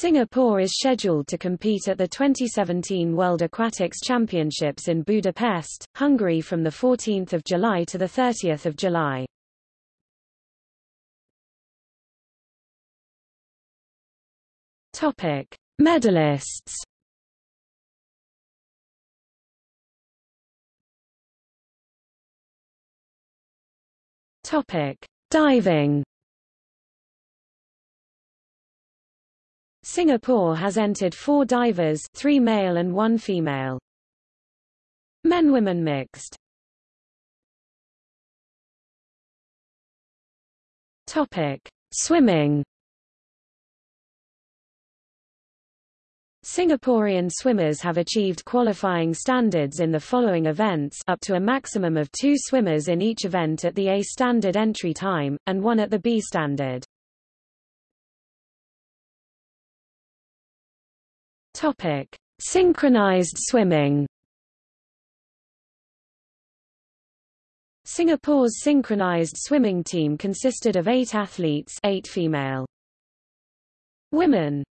Singapore is scheduled to compete at the 2017 World Aquatics Championships in Budapest, Hungary from 14 July to 30 July. Topic: Medalists. Topic: Diving. Singapore has entered four divers three male and one female. Men-women mixed Topic. Swimming Singaporean swimmers have achieved qualifying standards in the following events up to a maximum of two swimmers in each event at the A standard entry time, and one at the B standard. Topic: Synchronized swimming. Singapore's synchronized swimming team consisted of eight athletes eight female. Women